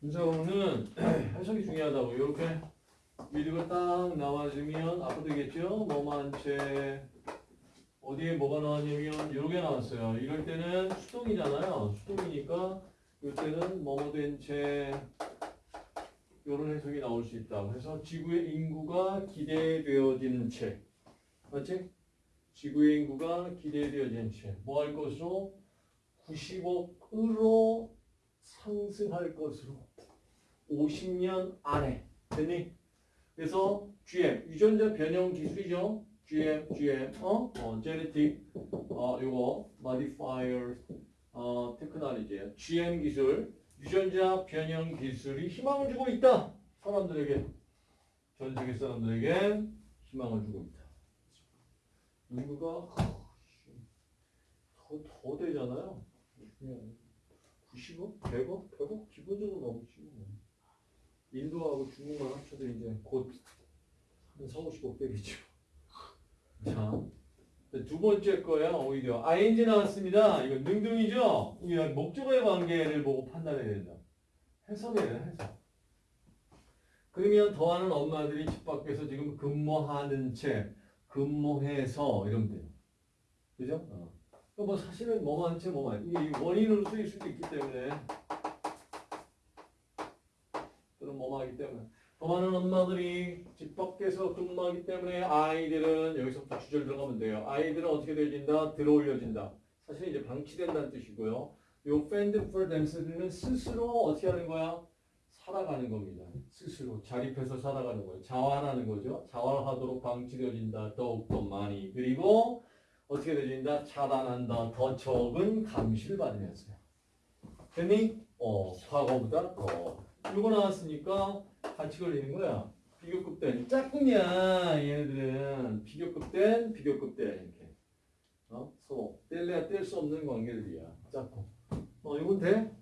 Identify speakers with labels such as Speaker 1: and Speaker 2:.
Speaker 1: 문사고는 해석이 중요하다고 이렇게 미드가 딱 나와주면 앞으로 되겠죠? 뭐만 채 어디에 뭐가 나왔냐면 이렇게 나왔어요. 이럴 때는 수동이잖아요. 수동이니까 이때는 뭐뭐 된채 이런 해석이 나올 수 있다. 그래서 지구의 인구가 기대되어지는 채 맞지? 지구의 인구가 기대되어지는 채 뭐 할 것으로 90억으로 상승할 것으로 50년 안에 됐니? 그래서 GM 유전자 변형 기술이죠. GM, GM, 어, 어, genetic, 어, 요거 modifier, 어, 테크놀로지예요. GM 기술, 유전자 변형 기술이 희망을 주고 있다. 사람들에게, 전 세계 사람들에게 희망을 주고 있다. 인구가 더, 더 되잖아요. 90억, 100억, 100억 기본적으로 넘지. 뭐. 인도하고 중국만 합쳐도 이제 곧한 4, 50억 되겠죠. 자, 두 번째 거야 오히려 ing 나왔습니다. 이거 능동이죠. 이거 목적어의 관계를 보고 판단해야 된다. 해석해야 돼, 해석. 그러면 더하는 엄마들이 집 밖에서 지금 근무하는 채 근무해서 이러면 돼요. 그죠? 어. 그뭐 사실은 뭐만 채 뭐만 이게 원인으로 쓰일 수도 있기 때문에 또는 뭐만 하기 때문에 더 많은 엄마들이 집 밖에서 근무하기 때문에 아이들은 여기서부터 주절 들어가면 돼요. 아이들은 어떻게 되어진다? 들어올려진다. 사실 이제 방치된다는 뜻이고요. 요 fend for themself는 스스로 어떻게 하는 거야? 살아가는 겁니다. 스스로 자립해서 살아가는 거예요. 자활하는 거죠. 자활하도록 방치되어진다. 더욱더 많이. 그리고 어떻게 되어진다? 차단한다. 더 적은 감시를 받으면서요. 됐니? 어, 과거보다 더. 이거 나왔으니까 같이 걸리는 거야. 비교급된 짝꿍이야 얘네들은 비교급된 비교급된 이렇게 어? 소 뗄래야 뗄 수 없는 관계들이야 짝꿍 어 이건 돼?